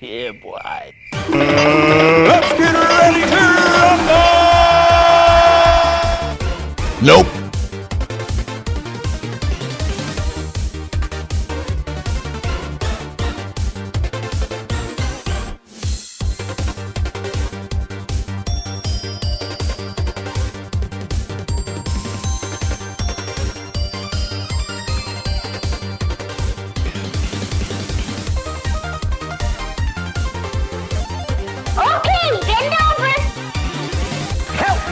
yeah, boy. Let's get ready to rumble! Nope.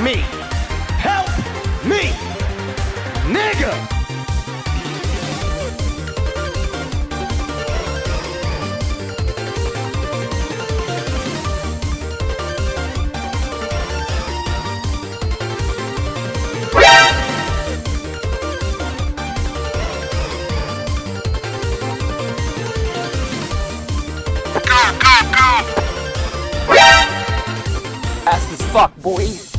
Me! Help me! Nigga! Fast as fuck, boy.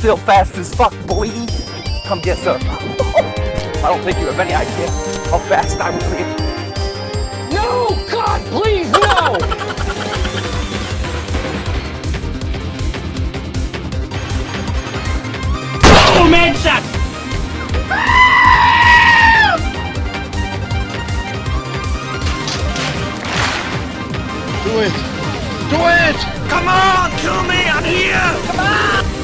Still fast as fuck, boy. Come get some. I don't think you have any idea how fast I was being. No! God, please, no! Oh, man, shot! Do it! Do it! Come on! Kill me! I'm here! Come on!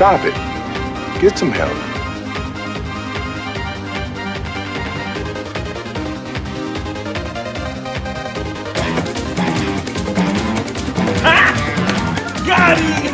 Stop it. Get some help. Ah! Got him!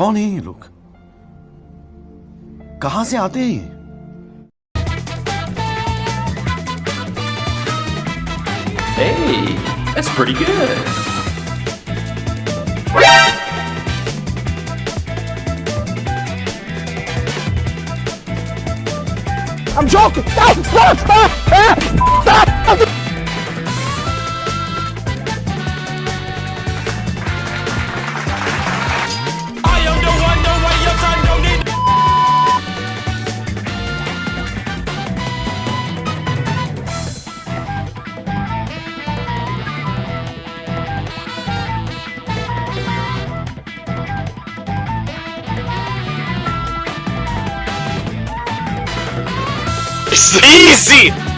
कौन है ये लोग कहाँ से आते हैं ये? Hey, that's pretty good. I'm joking! Stop! Stop! Stop! Stop! Easy!